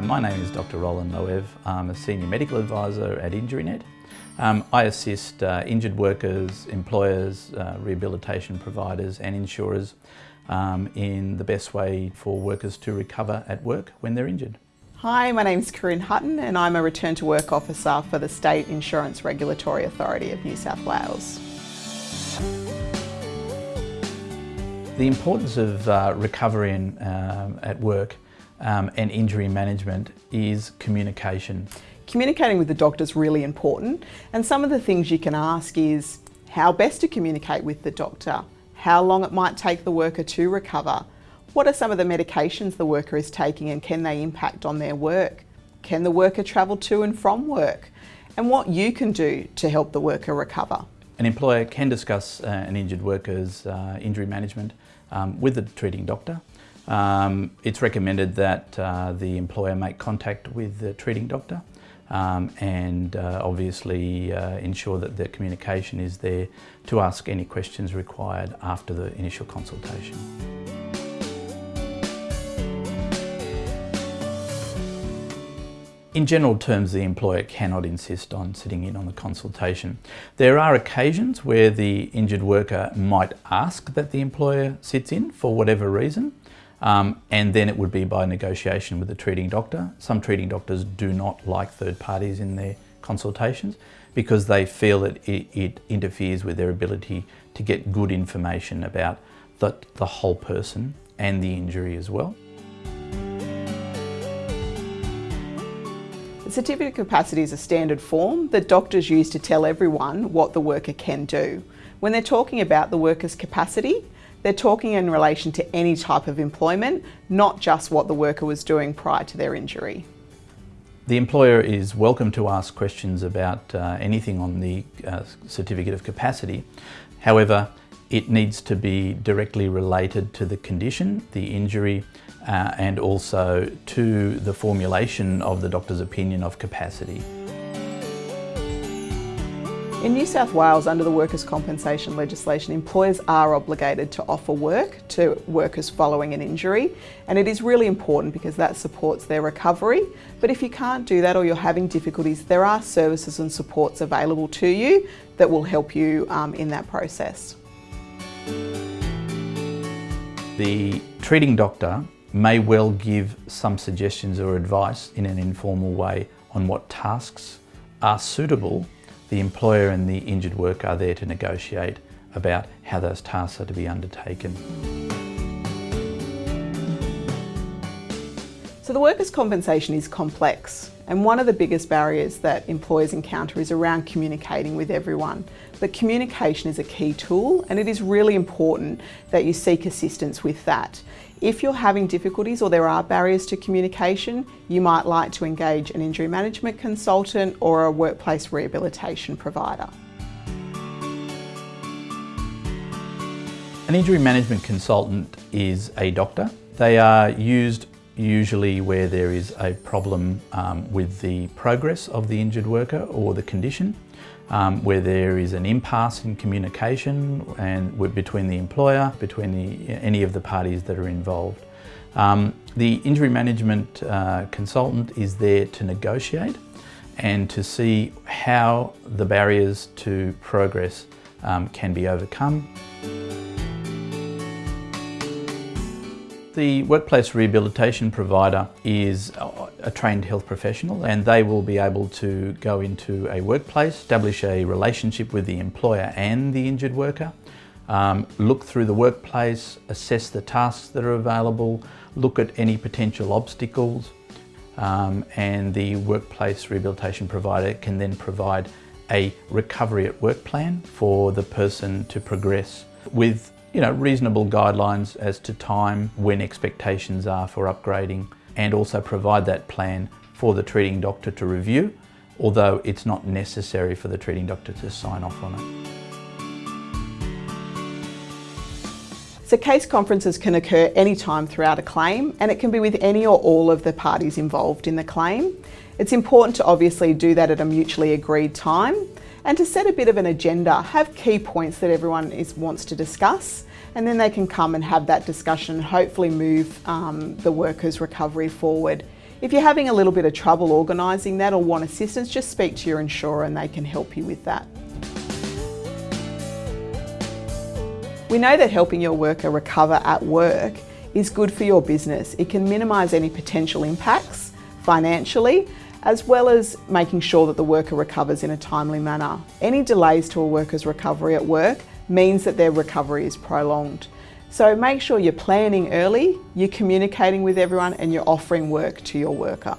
My name is Dr Roland Loev. I'm a Senior Medical Advisor at InjuryNet. Um, I assist uh, injured workers, employers, uh, rehabilitation providers and insurers um, in the best way for workers to recover at work when they're injured. Hi, my name is Corinne Hutton and I'm a Return to Work Officer for the State Insurance Regulatory Authority of New South Wales. The importance of uh, recovery in, um, at work um, and injury management is communication. Communicating with the doctor is really important and some of the things you can ask is how best to communicate with the doctor, how long it might take the worker to recover, what are some of the medications the worker is taking and can they impact on their work? Can the worker travel to and from work? And what you can do to help the worker recover. An employer can discuss uh, an injured worker's uh, injury management um, with the treating doctor. Um, it's recommended that uh, the employer make contact with the treating doctor um, and uh, obviously uh, ensure that the communication is there to ask any questions required after the initial consultation. In general terms, the employer cannot insist on sitting in on the consultation. There are occasions where the injured worker might ask that the employer sits in for whatever reason, um, and then it would be by negotiation with the treating doctor. Some treating doctors do not like third parties in their consultations because they feel that it, it interferes with their ability to get good information about the, the whole person and the injury as well. The certificate of capacity is a standard form that doctors use to tell everyone what the worker can do. When they're talking about the worker's capacity, they're talking in relation to any type of employment, not just what the worker was doing prior to their injury. The employer is welcome to ask questions about uh, anything on the uh, certificate of capacity. However, it needs to be directly related to the condition, the injury, uh, and also to the formulation of the doctor's opinion of capacity. In New South Wales, under the workers' compensation legislation, employers are obligated to offer work to workers following an injury, and it is really important because that supports their recovery. But if you can't do that or you're having difficulties, there are services and supports available to you that will help you um, in that process. The treating doctor may well give some suggestions or advice in an informal way on what tasks are suitable. The employer and the injured worker are there to negotiate about how those tasks are to be undertaken. So the workers' compensation is complex and one of the biggest barriers that employers encounter is around communicating with everyone. But communication is a key tool and it is really important that you seek assistance with that. If you're having difficulties or there are barriers to communication, you might like to engage an injury management consultant or a workplace rehabilitation provider. An injury management consultant is a doctor. They are used usually where there is a problem um, with the progress of the injured worker or the condition, um, where there is an impasse in communication and between the employer, between the, any of the parties that are involved. Um, the injury management uh, consultant is there to negotiate and to see how the barriers to progress um, can be overcome. The workplace rehabilitation provider is a trained health professional and they will be able to go into a workplace, establish a relationship with the employer and the injured worker, um, look through the workplace, assess the tasks that are available, look at any potential obstacles um, and the workplace rehabilitation provider can then provide a recovery at work plan for the person to progress with you know, reasonable guidelines as to time, when expectations are for upgrading, and also provide that plan for the treating doctor to review, although it's not necessary for the treating doctor to sign off on it. So case conferences can occur anytime throughout a claim and it can be with any or all of the parties involved in the claim. It's important to obviously do that at a mutually agreed time and to set a bit of an agenda, have key points that everyone is, wants to discuss and then they can come and have that discussion hopefully move um, the workers' recovery forward. If you're having a little bit of trouble organising that or want assistance, just speak to your insurer and they can help you with that. We know that helping your worker recover at work is good for your business. It can minimise any potential impacts financially as well as making sure that the worker recovers in a timely manner. Any delays to a worker's recovery at work means that their recovery is prolonged. So make sure you're planning early, you're communicating with everyone and you're offering work to your worker.